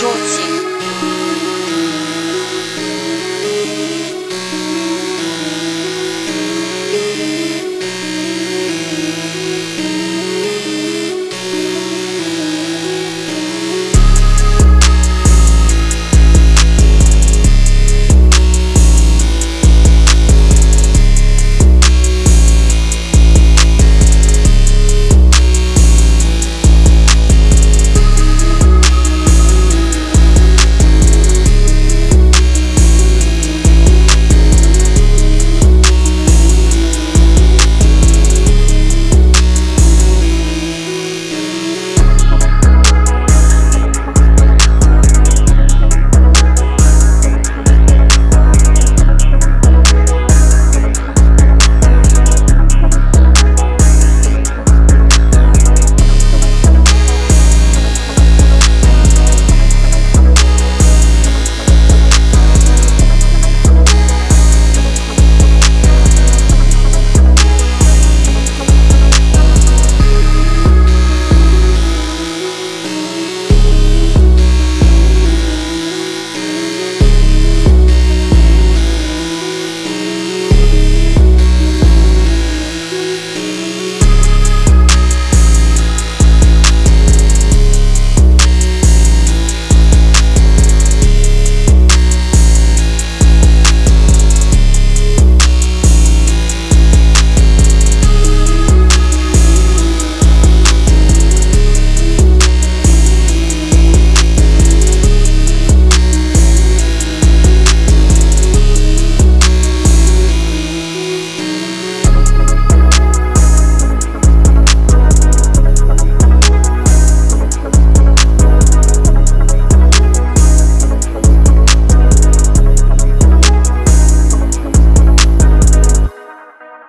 short.